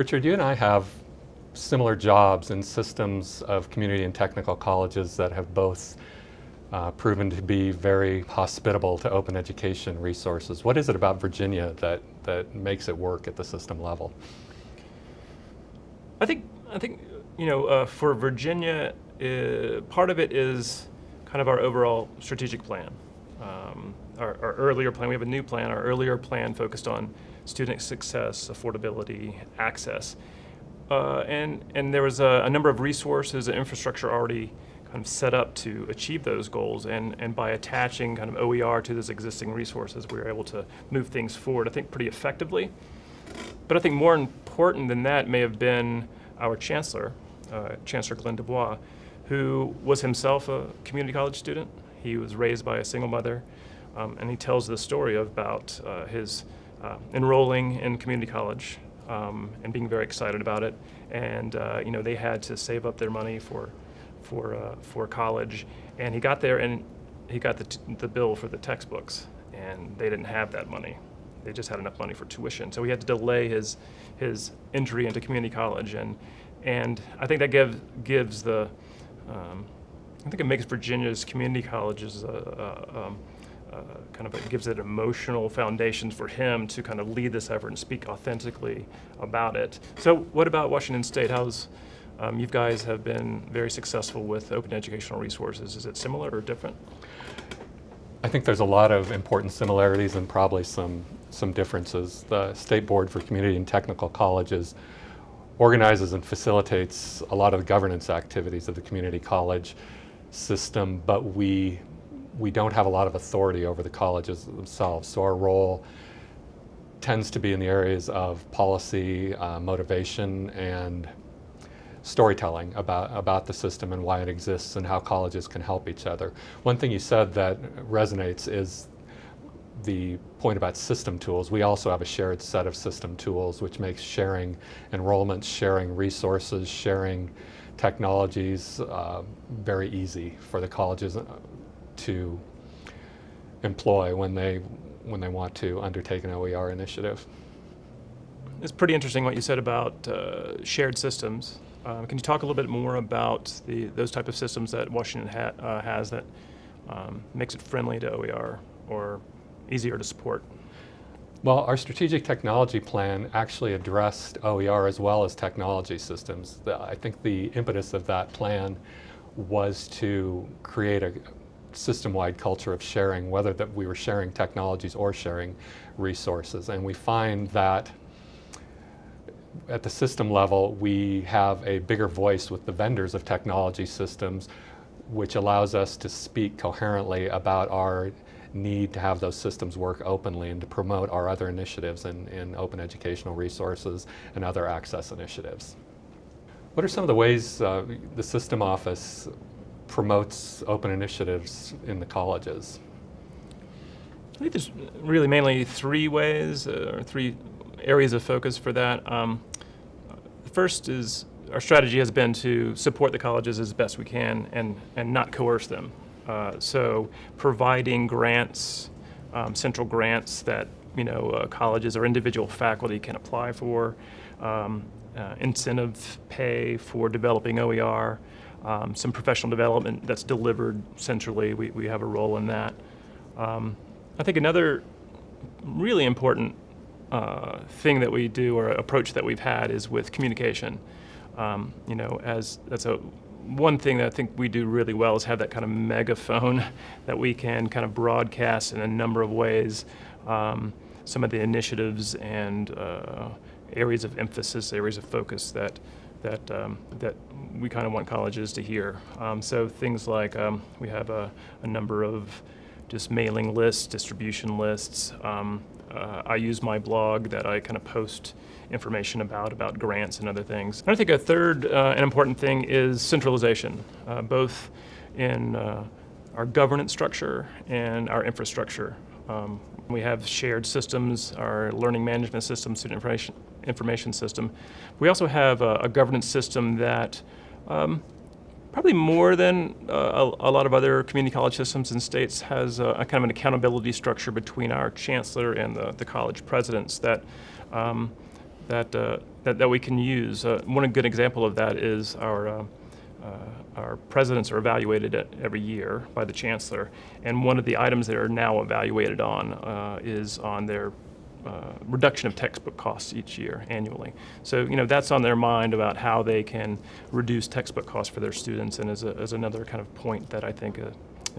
Richard, you and I have similar jobs in systems of community and technical colleges that have both uh, proven to be very hospitable to open education resources. What is it about Virginia that, that makes it work at the system level? I think, I think you know, uh, for Virginia, uh, part of it is kind of our overall strategic plan. Um, our, our, earlier plan, we have a new plan, our earlier plan focused on student success, affordability, access. Uh, and, and there was a, a, number of resources and infrastructure already kind of set up to achieve those goals. And, and by attaching kind of OER to those existing resources, we were able to move things forward, I think, pretty effectively. But I think more important than that may have been our chancellor, uh, Chancellor Glenn DuBois, who was himself a community college student. He was raised by a single mother, um, and he tells the story about uh, his uh, enrolling in community college um, and being very excited about it. And uh, you know, they had to save up their money for for uh, for college, and he got there and he got the the bill for the textbooks, and they didn't have that money. They just had enough money for tuition, so he had to delay his his entry into community college, and and I think that gives gives the um, I think it makes Virginia's community colleges uh, uh, um, uh, kind of gives it emotional foundations for him to kind of lead this effort and speak authentically about it. So what about Washington State? How's um, you guys have been very successful with open educational resources. Is it similar or different? I think there's a lot of important similarities and probably some, some differences. The State Board for Community and Technical Colleges organizes and facilitates a lot of the governance activities of the community college system, but we we don't have a lot of authority over the colleges themselves. So our role tends to be in the areas of policy, uh, motivation, and storytelling about, about the system and why it exists and how colleges can help each other. One thing you said that resonates is the point about system tools. We also have a shared set of system tools which makes sharing enrollments, sharing resources, sharing technologies uh, very easy for the colleges to employ when they, when they want to undertake an OER initiative. It's pretty interesting what you said about uh, shared systems. Uh, can you talk a little bit more about the, those type of systems that Washington ha uh, has that um, makes it friendly to OER or easier to support? Well, our strategic technology plan actually addressed OER as well as technology systems. The, I think the impetus of that plan was to create a, system-wide culture of sharing, whether that we were sharing technologies or sharing resources. And we find that at the system level, we have a bigger voice with the vendors of technology systems, which allows us to speak coherently about our need to have those systems work openly and to promote our other initiatives in, in open educational resources and other access initiatives. What are some of the ways uh, the system office promotes open initiatives in the colleges? I think there's really mainly three ways uh, or three areas of focus for that. Um, the first is our strategy has been to support the colleges as best we can and, and not coerce them. Uh, so providing grants, um, central grants that you know uh, colleges or individual faculty can apply for, um, uh, incentive pay for developing OER, um, some professional development that's delivered centrally. We, we have a role in that. Um, I think another really important uh, thing that we do or approach that we've had is with communication. Um, you know, as that's a one thing that I think we do really well is have that kind of megaphone that we can kind of broadcast in a number of ways. Um, some of the initiatives and uh, areas of emphasis, areas of focus that that um, that we kind of want colleges to hear. Um, so things like um, we have a, a, number of just mailing lists, distribution lists. Um, uh, I use my blog that I kind of post information about, about grants and other things. And I think a third uh, and important thing is centralization, uh, both in uh, our governance structure and our infrastructure. Um, we have shared systems, our learning management system, student information, information system. We also have a, a governance system that um, probably more than uh, a, a, lot of other community college systems in states has a, a, kind of an accountability structure between our chancellor and the, the college presidents that um, that uh, that, that we can use. Uh, one good example of that is our, uh, our presidents are evaluated at- every year by the chancellor, and one of the items they are now evaluated on uh, is on their uh, reduction of textbook costs each year annually. So, you know, that's on their mind about how they can reduce textbook costs for their students, and as, a, as another kind of point that I think, uh,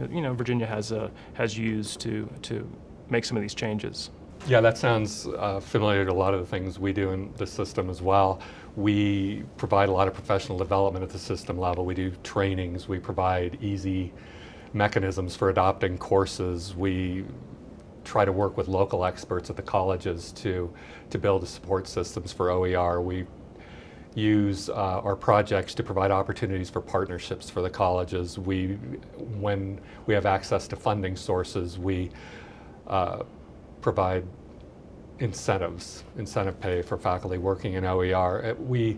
you know, Virginia has, uh, has used to, to make some of these changes. Yeah, that sounds uh, familiar to a lot of the things we do in the system as well. We provide a lot of professional development at the system level. We do trainings. We provide easy mechanisms for adopting courses. We try to work with local experts at the colleges to, to build support systems for OER. We use uh, our projects to provide opportunities for partnerships for the colleges. We, when we have access to funding sources, we uh, provide incentives, incentive pay for faculty working in OER. Uh, We,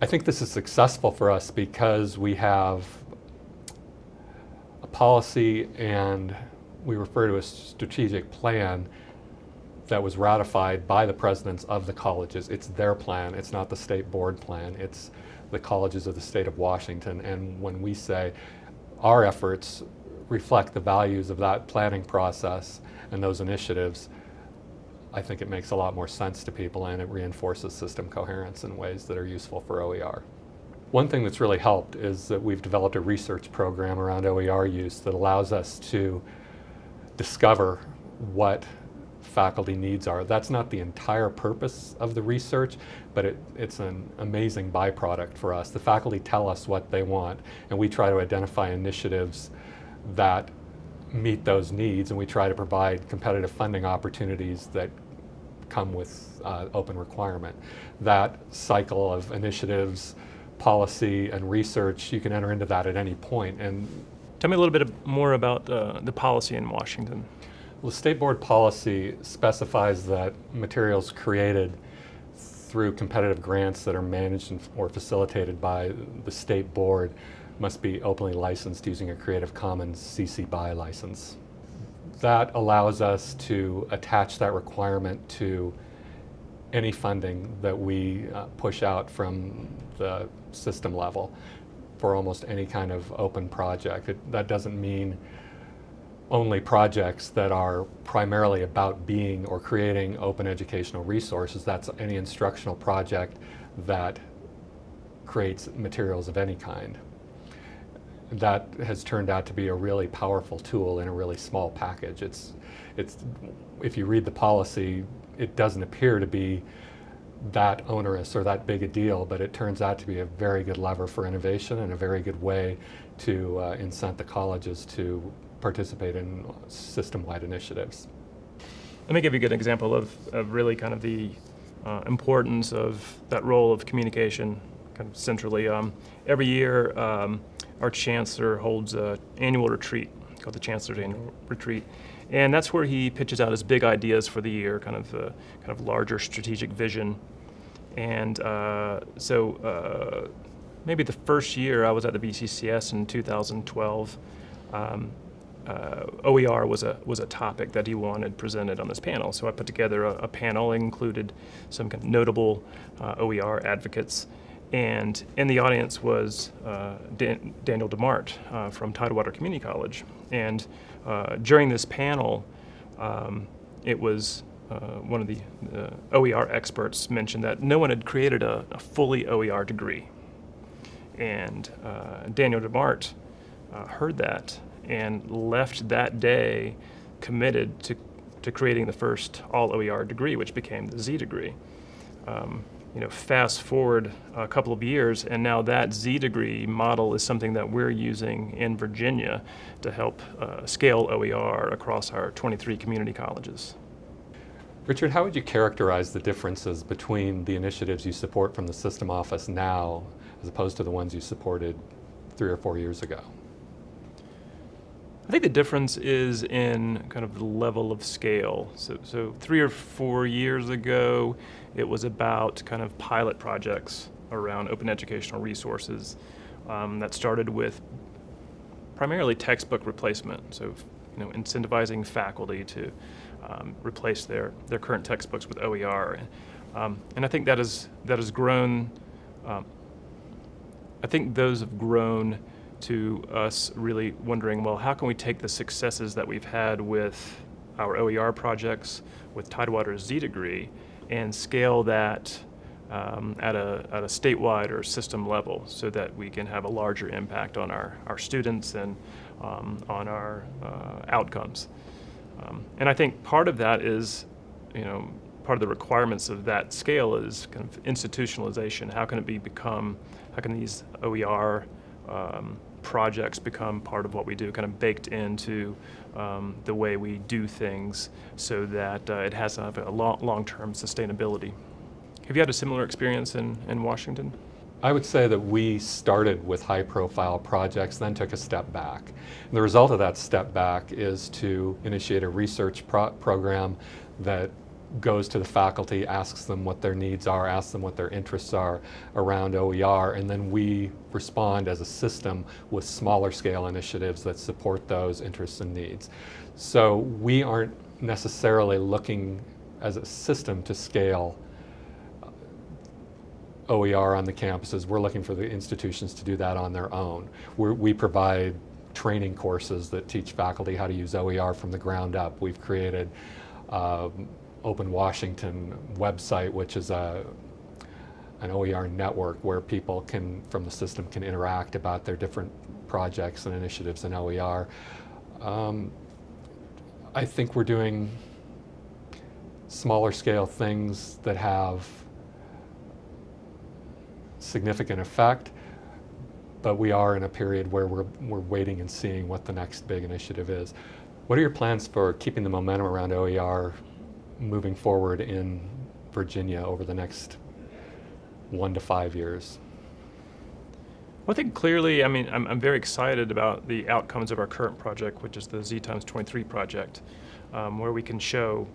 I think this is successful for us because we have a policy and we refer to a strategic plan that was ratified by the presidents of the colleges. It's their plan, it's not the state board plan, it's the colleges of the state of Washington. And when we say our efforts reflect the values of that planning process and those initiatives, I think it makes a lot more sense to people and it reinforces system coherence in ways that are useful for OER. One thing that's really helped is that we've developed a research program around OER use that allows us to discover what faculty needs are. That's not the entire purpose of the research, but it, it's an amazing byproduct for us. The faculty tell us what they want, and we try to identify initiatives that meet those needs, and we try to provide competitive funding opportunities that come with uh, open requirement. That cycle of initiatives, policy, and research, you can enter into that at any point. And Tell me a little bit more about uh, the policy in Washington. well, state board policy specifies that materials created through competitive grants that are managed or facilitated by the state board must be openly licensed using a Creative Commons CC BY license. That allows us to attach that requirement to any funding that we uh, push out from the system level for almost any kind of open project. It, that doesn't mean only projects that are primarily about being or creating open educational resources. That's any instructional project that creates materials of any kind. That has turned out to be a really powerful tool in a really small package. It's, it's, if you read the policy, it doesn't appear to be that onerous or that big a deal, but it turns out to be a very good lever for innovation and a very good way to uh, incent the colleges to participate in system-wide initiatives. Let me give you a good example of, of really kind of the uh, importance of that role of communication kind of centrally. Um, every year, um, our chancellor holds an annual retreat called the Chancellor's Annual Retreat. And that's where he pitches out his big ideas for the year, kind of uh, kind of larger strategic vision. And uh, so uh, maybe the first year I was at the VCCS in 2012, um, uh, OER was a was a topic that he wanted presented on this panel. So I put together a, a panel, included some kind of notable uh, OER advocates, and in the audience was uh, Dan- Daniel DeMarte uh, from Tidewater Community College. And uh, during this panel, um, it was uh, one of the uh, OER experts mentioned that no one had created a, a fully OER degree. And uh, Daniel DeMarte heard that and left that day committed to, to creating the first all OER degree, which became the Z degree. Um, you know, fast forward a couple of years, and now that Z degree model is something that we're using in Virginia to help uh, scale OER across our 23 community colleges. Richard, how would you characterize the differences between the initiatives you support from the system office now as opposed to the ones you supported three or four years ago? I think the difference is in kind of the level of scale. So, so three or four years ago, it was about kind of pilot projects around open educational resources um, that started with primarily textbook replacement. So, you know, incentivizing faculty to um, replace their, their current textbooks with OER. Um, and I think that is that has grown. Um, I think those have grown to us really wondering, well, how can we take the successes that we've had with our OER projects, with Tidewater's Z degree, and scale that um, at, a, at a statewide or system level so that we can have a larger impact on our, our students and um, on our uh, outcomes. Um, and I think part of that is, you know, part of the requirements of that scale is kind of institutionalization. How can it be become, how can these OER um, projects become part of what we do, kind of baked into um, the way we do things so that uh, it has a, a long, long-term sustainability. Have you had a similar experience in, in Washington? I would say that we started with high profile projects, then took a step back. And the result of that step back is to initiate a research pro program that goes to the faculty, asks them what their needs are, asks them what their interests are around OER, and then we respond as a system with smaller scale initiatives that support those interests and needs. So we aren't necessarily looking as a system to scale uh, OER on the campuses. We're looking for the institutions to do that on their own. We're, we provide training courses that teach faculty how to use OER from the ground up. We've created um, Open Washington website, which is a an OER network where people can, from the system, can interact about their different projects and initiatives in OER. Um, I think we're doing smaller scale things that have significant effect, but we are in a period where we're, we're waiting and seeing what the next big initiative is. What are your plans for keeping the momentum around OER moving forward in Virginia over the next one to five years? Well, I think clearly, I mean, I'm, I'm very excited about the outcomes of our current project, which is the Z times 23 project, um, where we can show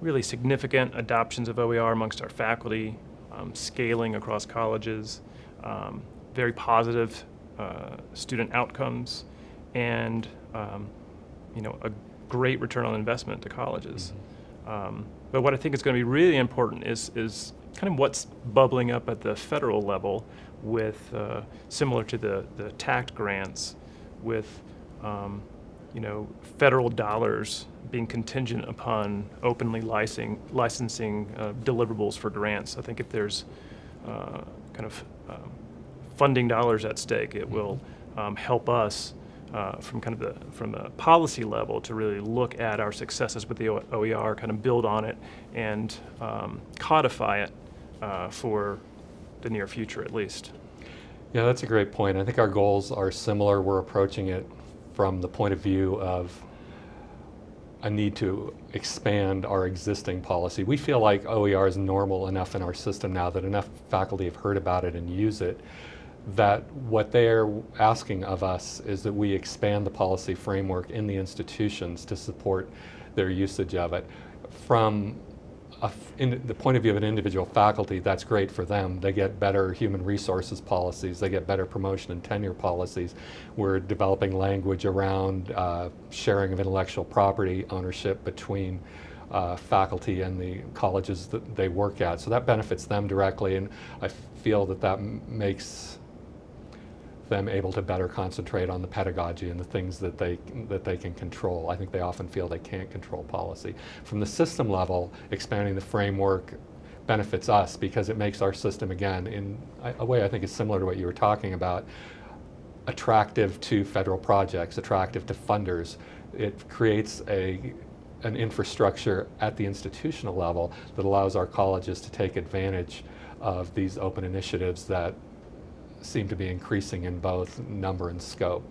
really significant adoptions of OER amongst our faculty, um, scaling across colleges, um, very positive uh, student outcomes, and um, you know, a great return on investment to colleges. Mm -hmm. Um, but what I think is going to be really important is, is kind of what's bubbling up at the federal level with, uh, similar to the, the TAACCCT grants, with um, you know, federal dollars being contingent upon openly licensing, licensing uh, deliverables for grants. I think if there's uh, kind of um, funding dollars at stake, it will um, help us uh, from kind of the from the policy level to really look at our successes with the OER, kind of build on it and um, codify it uh, for the near future at least. Yeah, that's a great point. I think our goals are similar. We're approaching it from the point of view of a need to expand our existing policy. We feel like OER is normal enough in our system now that enough faculty have heard about it and use it that what they're asking of us is that we expand the policy framework in the institutions to support their usage of it. From in the point of view of an individual faculty, that's great for them. They get better human resources policies, they get better promotion and tenure policies. We're developing language around uh, sharing of intellectual property ownership between uh, faculty and the colleges that they work at. So that benefits them directly, and I feel that that makes them able to better concentrate on the pedagogy and the things that they, that they can control. I think they often feel they can't control policy. From the system level, expanding the framework benefits us because it makes our system, again, in a way I think is similar to what you were talking about, attractive to federal projects, attractive to funders. It creates a an infrastructure at the institutional level that allows our colleges to take advantage of these open initiatives that seem to be increasing in both number and scope.